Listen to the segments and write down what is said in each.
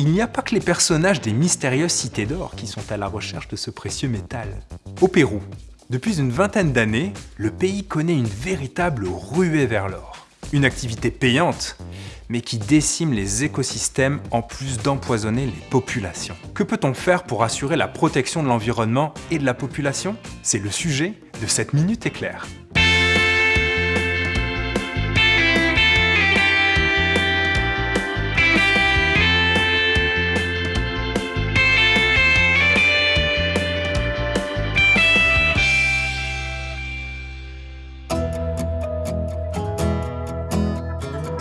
il n'y a pas que les personnages des mystérieuses cités d'or qui sont à la recherche de ce précieux métal. Au Pérou, depuis une vingtaine d'années, le pays connaît une véritable ruée vers l'or. Une activité payante, mais qui décime les écosystèmes en plus d'empoisonner les populations. Que peut-on faire pour assurer la protection de l'environnement et de la population? C'est le sujet de cette Minute Éclair.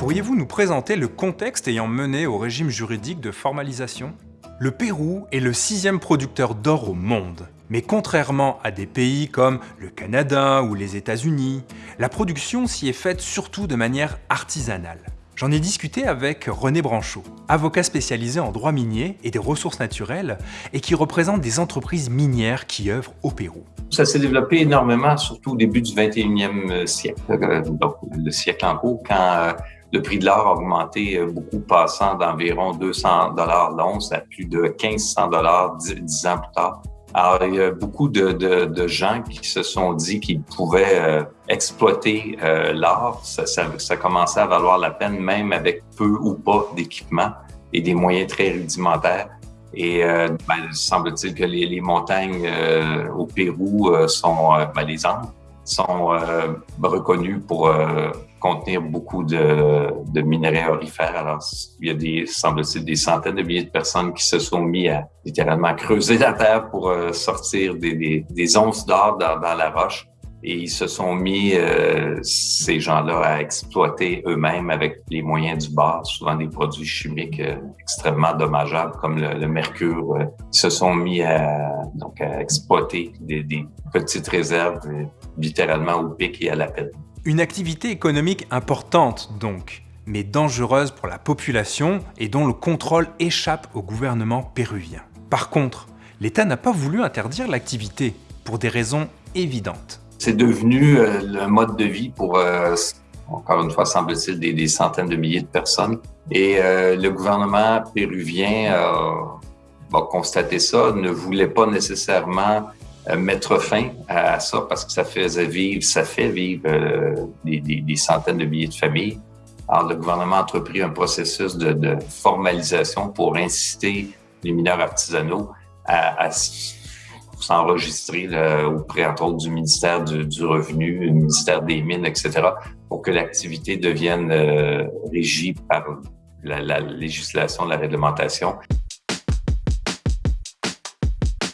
Pourriez-vous nous présenter le contexte ayant mené au régime juridique de formalisation? Le Pérou est le sixième producteur d'or au monde. Mais contrairement à des pays comme le Canada ou les États-Unis, la production s'y est faite surtout de manière artisanale. J'en ai discuté avec René Branchot, avocat spécialisé en droit minier et des ressources naturelles et qui représente des entreprises minières qui œuvrent au Pérou. Ça s'est développé énormément, surtout au début du 21e siècle, euh, donc le siècle en cours, quand euh, le prix de l'or a augmenté euh, beaucoup, passant d'environ 200 dollars l'once à plus de 1500 dollars dix ans plus tard. Alors, il y a beaucoup de, de, de gens qui se sont dit qu'ils pouvaient euh, exploiter euh, l'or. Ça, ça, ça, commençait à valoir la peine, même avec peu ou pas d'équipement et des moyens très rudimentaires. Et euh, ben, semble-t-il que les, les montagnes au Pérou sont, ben, les Andes sont reconnues pour contenir beaucoup de, de minerais orifères. Alors, il y a des, semble-t-il, des centaines de milliers de personnes qui se sont mis à littéralement creuser la terre pour euh, sortir des, des, onces d'or dans, la roche. Et ils se sont mis, euh, ces gens-là, à exploiter eux-mêmes avec les moyens du bord, souvent des produits chimiques euh, extrêmement dommageables comme le, mercure. ils se sont mis à, donc, à exploiter des, des petites réserves, littéralement au pic et à la pelle. Une activité économique importante donc, mais dangereuse pour la population et dont le contrôle échappe au gouvernement péruvien. Par contre, l'État n'a pas voulu interdire l'activité, pour des raisons évidentes. C'est devenu euh, le mode de vie pour, euh, encore une fois, semble-t-il, des, centaines de milliers de personnes. Et euh, le gouvernement péruvien a constaté ça, ne voulait pas nécessairement euh, mettre fin à ça parce que ça faisait vivre, ça fait vivre euh, des, des, des, centaines de milliers de familles. Alors, le gouvernement a entrepris un processus de, de formalisation pour inciter les mineurs artisanaux à, à s'enregistrer auprès, entre autres, du ministère du, du, Revenu, du ministère des Mines, etc., pour que l'activité devienne euh, régie par la, la législation, la réglementation.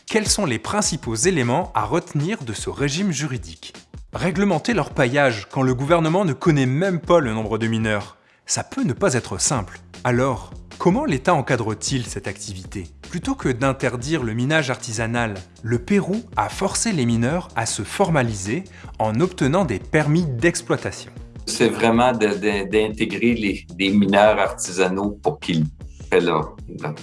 Quels sont les principaux éléments à retenir de ce régime juridique? Réglementer leur paillage quand le gouvernement ne connaît même pas le nombre de mineurs, ça peut ne pas être simple. Alors, comment l'État encadre-t-il cette activité? Plutôt que d'interdire le minage artisanal, le Pérou a forcé les mineurs à se formaliser en obtenant des permis d'exploitation. C'est vraiment d'intégrer les, mineurs artisanaux pour qu'ils paient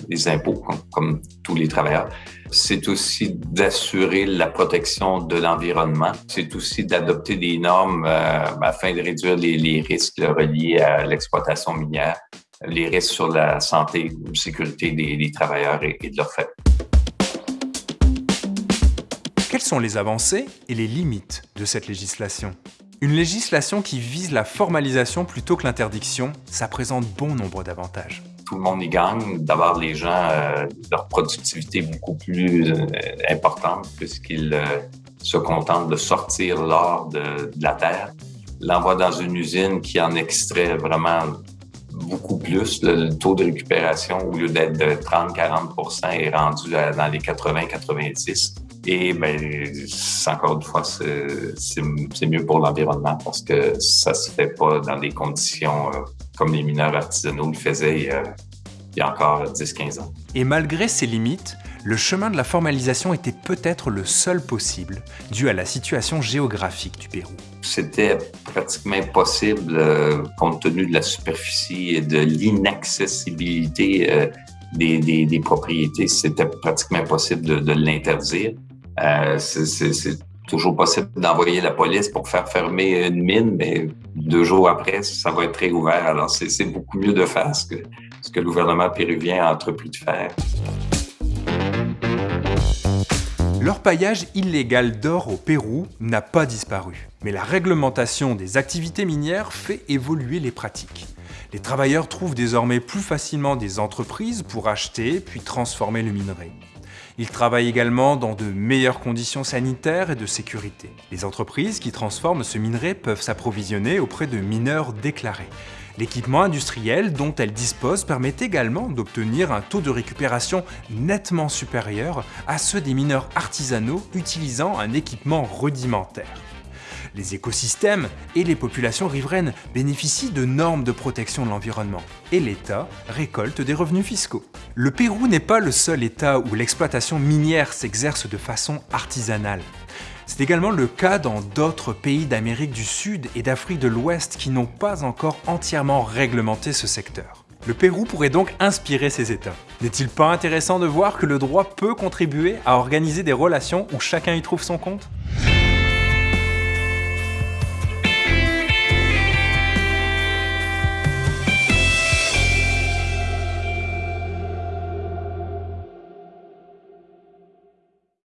les impôts comme, tous les travailleurs. C'est aussi d'assurer la protection de l'environnement. C'est aussi d'adopter des normes euh, afin de réduire les, les risques reliés à l'exploitation minière, les risques sur la santé ou la sécurité des, des travailleurs et, et de leurs familles. Quelles sont les avancées et les limites de cette législation? Une législation qui vise la formalisation plutôt que l'interdiction, ça présente bon nombre d'avantages tout le monde y gagne. D'abord, les gens, euh, leur productivité est beaucoup plus euh, importante puisqu'ils euh, se contentent de sortir l'or de, de, la terre. L'envoi dans une usine qui en extrait vraiment beaucoup plus. Le, le taux de récupération, au lieu d'être de 30-40 est rendu à, dans les 80-90 et ben, encore une fois, c'est mieux pour l'environnement parce que ça se fait pas dans des conditions euh, comme les mineurs artisanaux le faisaient il y a, il y a encore 10-15 ans. Et malgré ces limites, le chemin de la formalisation était peut-être le seul possible, dû à la situation géographique du Pérou. C'était pratiquement impossible euh, compte tenu de la superficie et de l'inaccessibilité euh, des, des, propriétés. C'était pratiquement impossible de, de l'interdire. Euh, c'est toujours possible d'envoyer la police pour faire fermer une mine, mais deux jours après, ça va être réouvert. Alors, c'est beaucoup mieux de faire ce que ce que le gouvernement péruvien a entrepris de faire. L'orpaillage illégal d'or au Pérou n'a pas disparu, mais la réglementation des activités minières fait évoluer les pratiques. Les travailleurs trouvent désormais plus facilement des entreprises pour acheter puis transformer le minerai. Ils travaillent également dans de meilleures conditions sanitaires et de sécurité. Les entreprises qui transforment ce minerai peuvent s'approvisionner auprès de mineurs déclarés. L'équipement industriel dont elles disposent permet également d'obtenir un taux de récupération nettement supérieur à ceux des mineurs artisanaux utilisant un équipement rudimentaire. Les écosystèmes et les populations riveraines bénéficient de normes de protection de l'environnement, et l'État récolte des revenus fiscaux. Le Pérou n'est pas le seul État où l'exploitation minière s'exerce de façon artisanale. C'est également le cas dans d'autres pays d'Amérique du Sud et d'Afrique de l'Ouest qui n'ont pas encore entièrement réglementé ce secteur. Le Pérou pourrait donc inspirer ces États. N'est-il pas intéressant de voir que le droit peut contribuer à organiser des relations où chacun y trouve son compte?